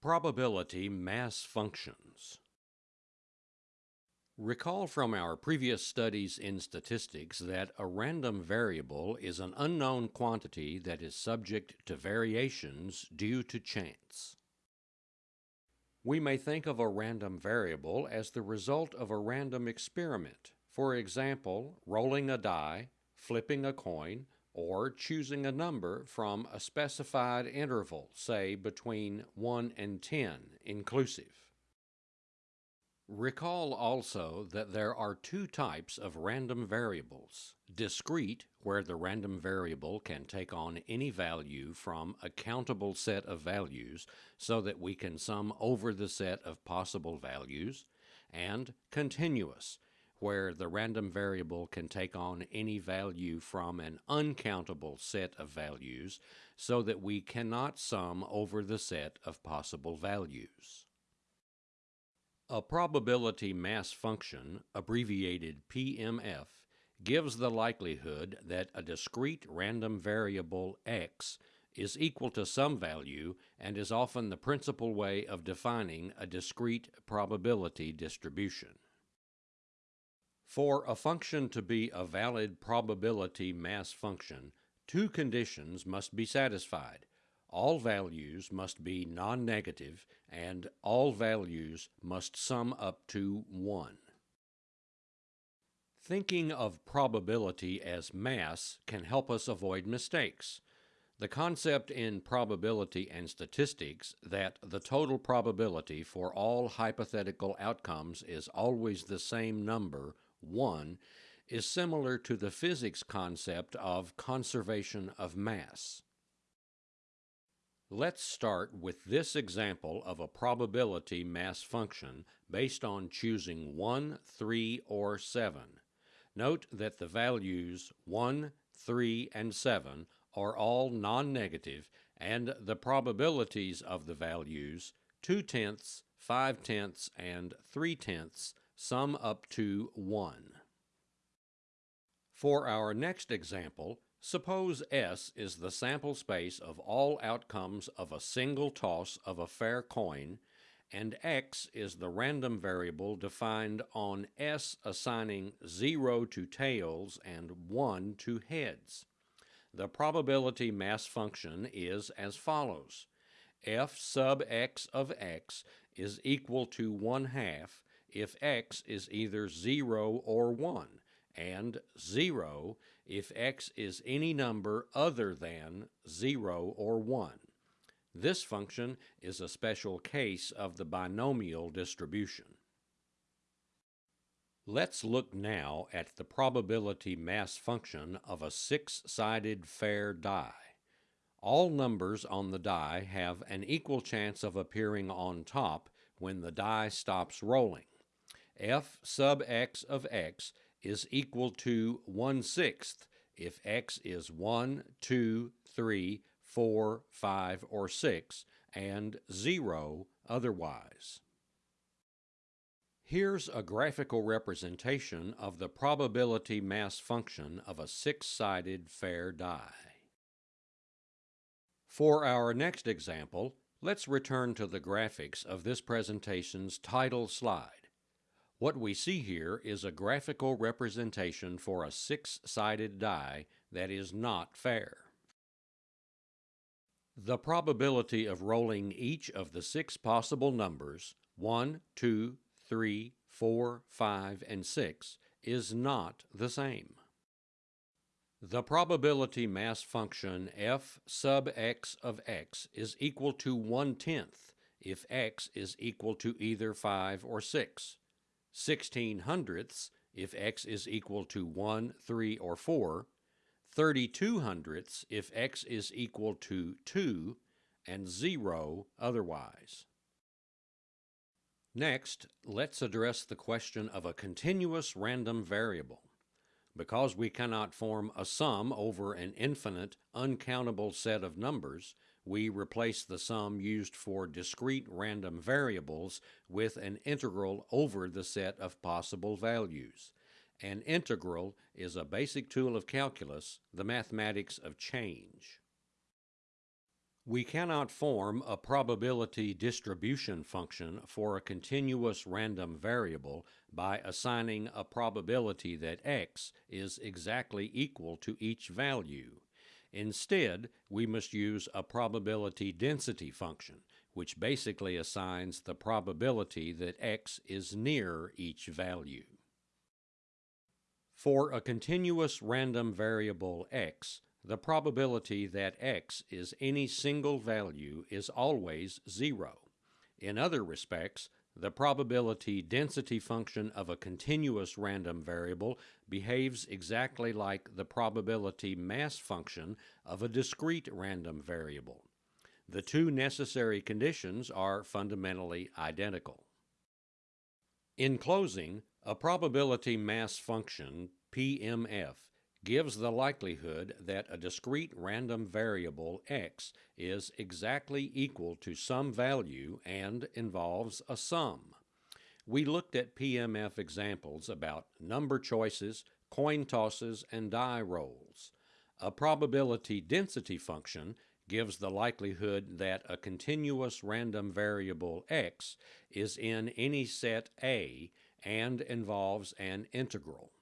Probability mass functions. Recall from our previous studies in statistics that a random variable is an unknown quantity that is subject to variations due to chance. We may think of a random variable as the result of a random experiment, for example, rolling a die, flipping a coin, or choosing a number from a specified interval, say between 1 and 10 inclusive. Recall also that there are two types of random variables. Discrete, where the random variable can take on any value from a countable set of values so that we can sum over the set of possible values, and continuous, where the random variable can take on any value from an uncountable set of values so that we cannot sum over the set of possible values. A probability mass function, abbreviated PMF, gives the likelihood that a discrete random variable x is equal to some value and is often the principal way of defining a discrete probability distribution. For a function to be a valid probability mass function, two conditions must be satisfied. All values must be non-negative and all values must sum up to 1. Thinking of probability as mass can help us avoid mistakes. The concept in probability and statistics that the total probability for all hypothetical outcomes is always the same number 1 is similar to the physics concept of conservation of mass. Let's start with this example of a probability mass function based on choosing 1, 3, or 7. Note that the values 1, 3, and 7 are all non-negative and the probabilities of the values 2 tenths, 5 tenths, and 3 tenths sum up to 1. For our next example, suppose S is the sample space of all outcomes of a single toss of a fair coin, and X is the random variable defined on S assigning 0 to tails and 1 to heads. The probability mass function is as follows. f sub x of x is equal to 1 half if x is either 0 or 1, and 0 if x is any number other than 0 or 1. This function is a special case of the binomial distribution. Let's look now at the probability mass function of a six-sided fair die. All numbers on the die have an equal chance of appearing on top when the die stops rolling f sub x of x is equal to 1 sixth if x is 1, 2, 3, 4, 5, or 6, and 0 otherwise. Here's a graphical representation of the probability mass function of a six-sided fair die. For our next example, let's return to the graphics of this presentation's title slide. What we see here is a graphical representation for a six-sided die that is not fair. The probability of rolling each of the six possible numbers 1, 2, 3, 4, 5, and 6 is not the same. The probability mass function f sub x of x is equal to 1 tenth if x is equal to either 5 or 6, 16 hundredths if x is equal to 1, 3, or 4, 32 hundredths if x is equal to 2, and 0 otherwise. Next, let's address the question of a continuous random variable. Because we cannot form a sum over an infinite, uncountable set of numbers, we replace the sum used for discrete random variables with an integral over the set of possible values. An integral is a basic tool of calculus, the mathematics of change. We cannot form a probability distribution function for a continuous random variable by assigning a probability that x is exactly equal to each value. Instead, we must use a probability density function, which basically assigns the probability that x is near each value. For a continuous random variable x, the probability that x is any single value is always zero. In other respects, the probability density function of a continuous random variable behaves exactly like the probability mass function of a discrete random variable. The two necessary conditions are fundamentally identical. In closing, a probability mass function, PMF, gives the likelihood that a discrete random variable x is exactly equal to some value and involves a sum. We looked at PMF examples about number choices, coin tosses, and die rolls. A probability density function gives the likelihood that a continuous random variable x is in any set A and involves an integral.